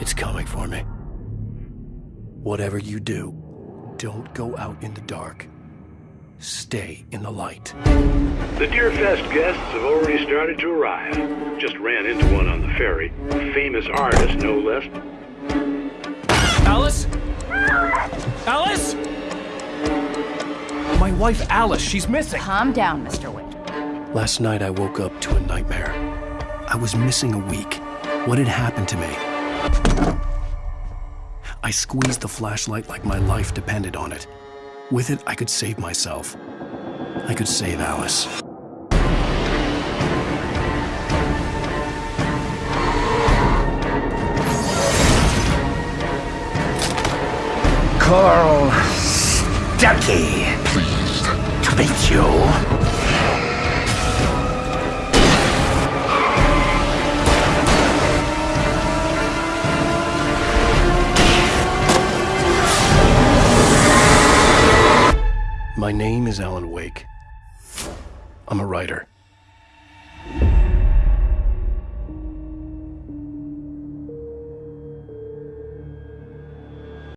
It's coming for me. Whatever you do, don't go out in the dark. Stay in the light. The Deerfest guests have already started to arrive. Just ran into one on the ferry. A famous artist, no less. Alice? Alice? My wife Alice, she's missing. Calm down, Mr. Wake. Last night I woke up to a nightmare. I was missing a week. What had happened to me? I squeezed the flashlight like my life depended on it. With it, I could save myself. I could save Alice. Carl Stucky. Pleased to meet you. My name is Alan Wake. I'm a writer.